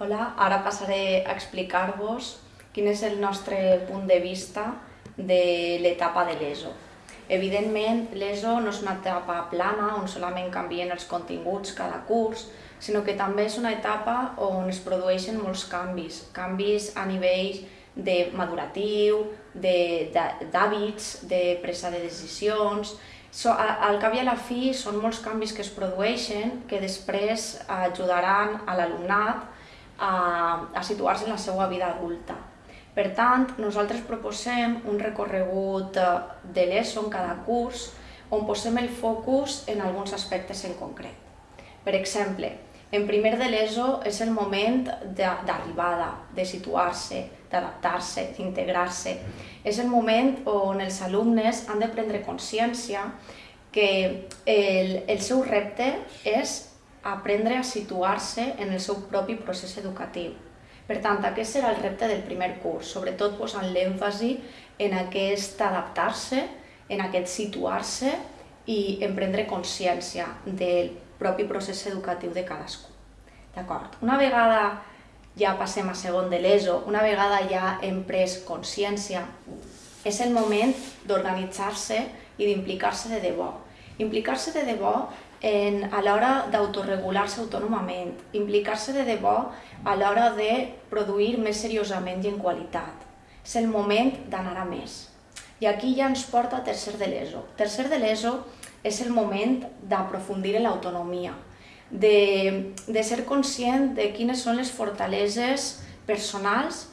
Hola, ara passaré a explicar-vos quin és el nostre punt de vista de l'etapa de l'ESO. Evidentment, l'ESO no és una etapa plana on solament canvien els continguts cada curs, sinó que també és una etapa on es produeixen molts canvis, canvis a nivell de maduratiu, d'hàbits, de, de presa de decisions, So, al cap i a la fi són molts canvis que es produeixen que després ajudaran a l'alumnat a, a situar-se en la seva vida adulta. Per tant, nosaltres proposem un recorregut de l'ESO en cada curs on posem el focus en alguns aspectes en concret. Per exemple, en primer de l'ESO és el moment d'arribada, de situar-se, d'adaptar-se, d'integrar-se. És el moment on els alumnes han de prendre consciència que el, el seu repte és aprendre a situar-se en el seu propi procés educatiu. Per tant, aquest serà el repte del primer curs, sobretot posant l'èmfasi en aquest adaptar-se, en aquest situar-se i en prendre consciència del propi procés educatiu de cadascú. D'acord? Una vegada ja passem a segon de l'ESO, una vegada ja hem pres consciència, és el moment d'organitzar-se i d'implicar-se de debò. Implicar-se de debò en, a l'hora d'autoregular-se autònomament, implicar-se de debò a l'hora de produir més seriosament i en qualitat. És el moment d'anar a més. I aquí ja ens porta a tercer de l'ESO. Tercer de l'ESO és el moment d'aprofundir en l'autonomia, de, de ser conscient de quines són les fortaleses personals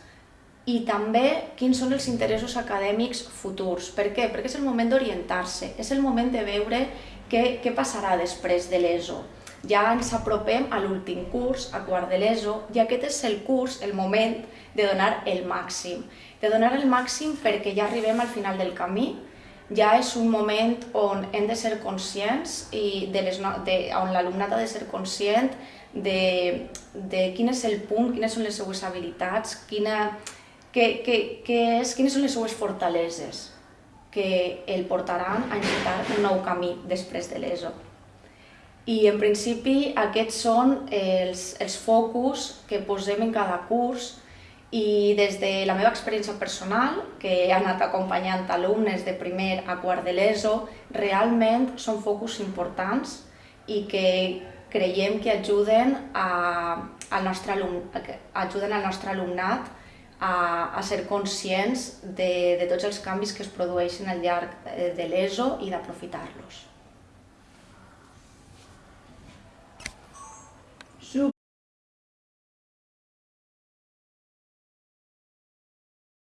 i també quins són els interessos acadèmics futurs. Per què? Perquè és el moment d'orientar-se, és el moment de veure què, què passarà després de l'ESO. Ja ens apropem a l'últim curs, a quart de l'ESO, i aquest és el curs, el moment de donar el màxim. De donar el màxim perquè ja arribem al final del camí, ja és un moment on hem de ser conscients i de les, de, on l'alumnat ha de ser conscient de, de quin és el punt, quines són les seues habilitats, quina, que, que, que és, quines són les seues fortaleses que el portaran a encetar un nou camí després de l'ESO. I en principi aquests són els, els focus que posem en cada curs i des de la meva experiència personal, que he anat acompanyant alumnes de primer a quart de l'ESO, realment són focus importants i que creiem que ajuden, a, al, nostre alum, ajuden al nostre alumnat a, a ser conscients de, de tots els canvis que es produeixen al llarg de l'ESO i d'aprofitar-los.